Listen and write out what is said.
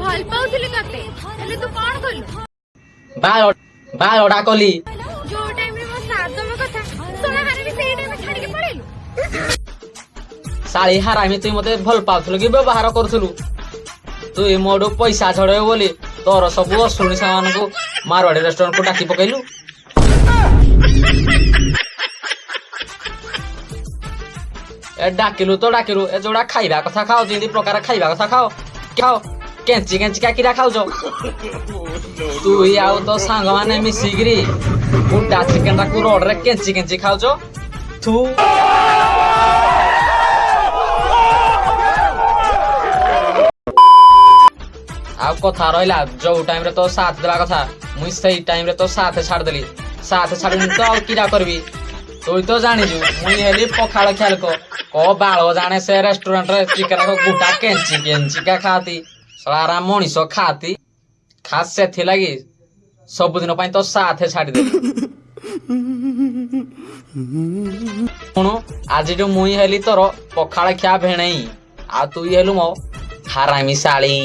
ভাল পাউଥିଲି ତତେ ହେଲେ ତୁ କଣ କଲୁ ବାଏ ବାଏ ଅଡା କଲି ଯୋଉ ଟାଇମରେ ମୋ ସାଦମ କଥା ଶୁଣାହାରେ ବି ସେଇ ଟାଇମରେ ଛାଡିକି ପଳେଇଲୁ ଶାଳି ହାରାମି ତୁଇ ମତେ ଭଲ ପାଉଥିଲୁ କି ବ୍ୟବହାର କରୁଥିଲୁ ତୁଇ ମୋଠୁ ପଇସା ଛଡେଇବୁ ବୋଲି ତୋର ସବୁ ଅଶୁଣି ସେମାନଙ୍କୁ ମାରୱାଡି ରେଷ୍ଟୁରାଣ୍ଟକୁ ଡାକି ପକେଇଲୁ ଏ ଡାକିଲୁ ତ ଡାକିଲୁ ଏ ଯୋଉଟା ଖାଇବା କଥା ଖାଅ ଯେମିତି ପ୍ରକାର ଖାଇବା କଥା ଖାଅ ଖାଅ କେଞ୍ଚି କେଞ୍ଚିକା କିରା ଖାଉଛ ତୁଇ ଆଉ ତୋ ସାଙ୍ଗମାନେ ମିଶିକିରି ଗୋଟା ଚିକେନଟାକୁ ରୋଡ଼ରେ କେଞ୍ଚି କେଞ୍ଚି ଖାଉଛ ଥୁ ଆଉ କଥା ରହିଲା ଯୋଉ ଟାଇମରେ ତୋ ସାଥ ଦେବା କଥା ମୁଇଁ ସେଇ ଟାଇମରେ ତୋ ସାଥ ଛାଡ଼ିଦେଲି ସାଥ ଛାଡ଼ିନି ତ ଆଉ କିରା କରିବି তুই তো জানিছু মুই হেলি পখাল খেয়াল কো বাড় জানে সে রেস্টুরেন্টরে চিকেন গোটা কেঞ্চি কেঞ্চিকা খাতি সারা মଣିষ খাতি ଖାସ୍ ସେଥିଲାଗି ସବୁଦିନ ପାଇଁ ତ ସାଥେ ଛାଡ଼ିଦେବି ଶୁଣୁ ଆଜିଠୁ ମୁଇଁ ହେଲି ତୋର ପଖାଳ ଖିଆ ଭେଣେଇ ଆଉ ତୁ ହେଲୁ ମୋ ହାରାମି ଶାଳୀ